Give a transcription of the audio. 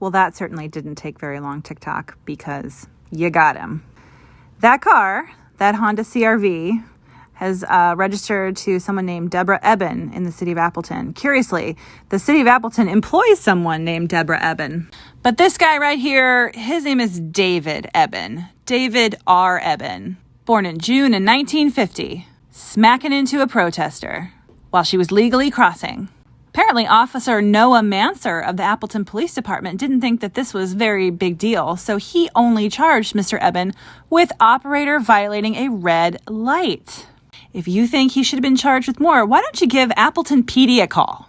Well, that certainly didn't take very long, TikTok, because you got him. That car, that Honda CRV, has uh, registered to someone named Deborah Eben in the city of Appleton. Curiously, the city of Appleton employs someone named Deborah Eben. But this guy right here, his name is David Eben. David R. Eben. Born in June in 1950, smacking into a protester while she was legally crossing. Apparently, Officer Noah Manser of the Appleton Police Department didn't think that this was very big deal, so he only charged Mr. Eben with operator violating a red light. If you think he should have been charged with more, why don't you give Appleton PD a call?